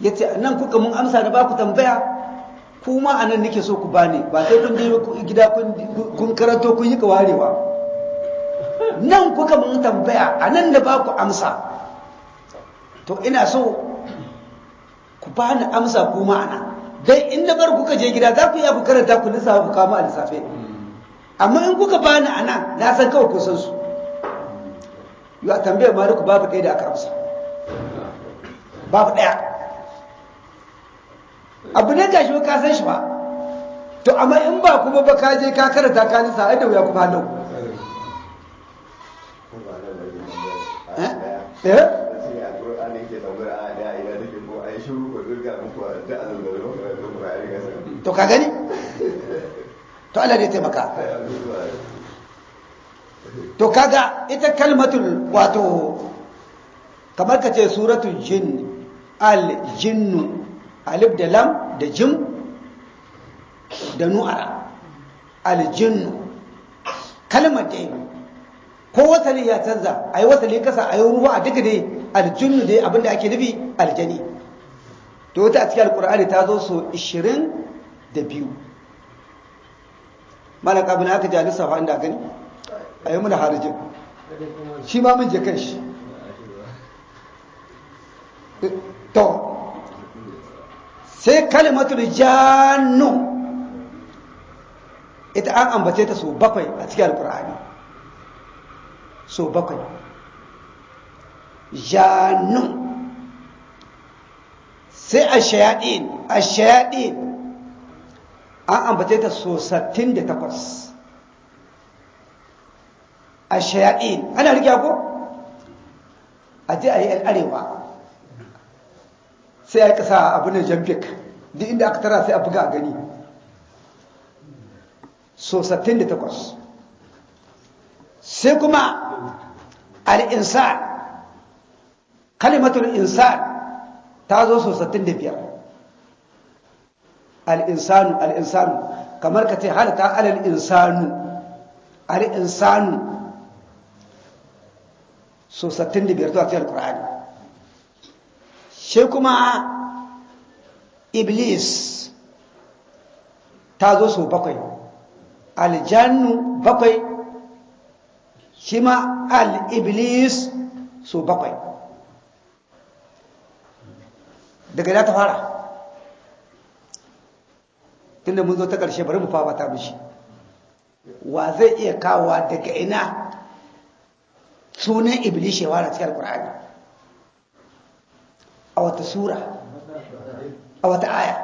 ya ce nan kuka mun amsa da ba ku tambaya kuma a nan nake so ku bani ba sai kun je gida kun karanto kun yi kawarewa. Nan kuka mun tambaya a nan da ba ku amsa. To ina so ku bani amsa kuma a nan. Dai in na bar kuka je gida za ku iya ku karanta ku lissafa ku kama a lissafe. Amma in kuka bani a nan na san kawai ku san su. Yi a tambayar maliku babu ɗaya da aka amsa. Babu ɗaya. Abu ne gashi ba ka san shi ba. To amma in ba kuma ba ka je ka karanta ka nisa ai da wuya kuma halau eh? To ka gani? To Allah ne taimaka. To kaga ita kalmatul wato kamar ka ce suratul jin al jinnu alif da lam da jim da nu'ara. Al jinnu kalmar dai ko wasali ya canza a yi wasali kasa a yi ruwa a duka dai aljinnu dai abin da ake nufi aljani. To wata a cikin alkur'ani ta zo so 22 malaka abin aka ji alisa inda gani? A yi muna harajin shi ma mun je kan shi. To sai kalimatul jannu. Ita an ambace ta so bakwai a cikin alkur'ani so bakwai. Jannu. Sai a shayaɗin a shayaɗin an ambace ta so 68 a shayaɗin ana rigya ko? A ji a yi arewa. Sai a yi ƙasa abu na jamfik duk inda aka tara sai a buga a gani. So 68 sai kuma al'insan kalimatul insan ta zo so 65 al'insanu al'insanu kamar ka ce halata alal insanu al'insanu so 65 zuwa cikin alkur'ani shi kuma iblis ta zo so bakwai. Aljannu bakwai shi ma al-iblis so bakwai. Daga da ta fara? Tunda mun zo ta ƙarshe bari mu fafata mishi. Wa zai iya kawowa daga ina sunan iblis ya wara cikin alkur'ani a wata sura a wata aya.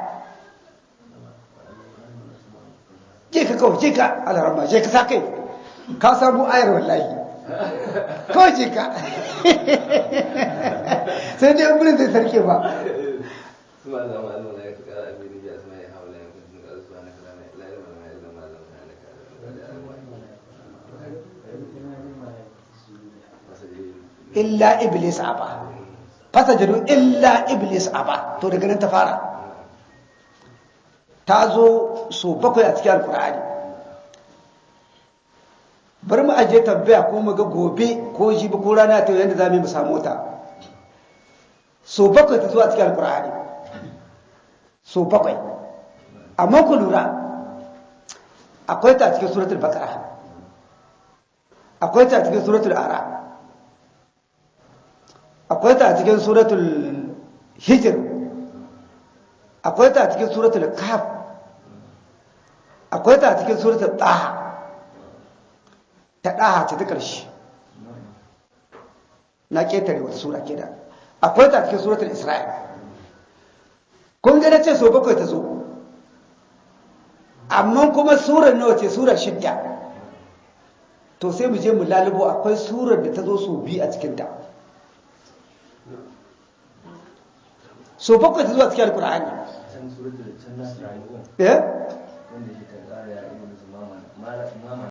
Je ka kawai je ka alarama je ka sa kai. Ka samu ayar wallahi. Kawai je ka. Sai dai amurin zai sarke ba. Illa iblis aba. Fasajadu illa iblis aba. To daga nan ta fara. Ta zo so bakwai a cikin alkur'ani bari mu ajiye tambaya ko mu ga gobe ko jibi ko rana ta yadda za mu samu ta. So bakwai ta zo a cikin alkur'ani so bakwai. Amma ku lura akwai ta cikin suratul bakara akwai ta cikin suratul ara. Akwai ta cikin suratul hijir akwai ta cikin suratul kaf akwai ta cikin suratul ɗaha ta ɗaha ce ta ƙarshe. Na ƙetare wata sura ke da. Akwai ta cikin suratul isra'il. Kun gane ce so bakwai ta zo. Amma kuma surar nawa ce? Surar shidda. To sai mu je mu lalubo akwai surar da ta zo so biyu a cikinta. So bakwai ta zuwa cikin alkur'ani eh?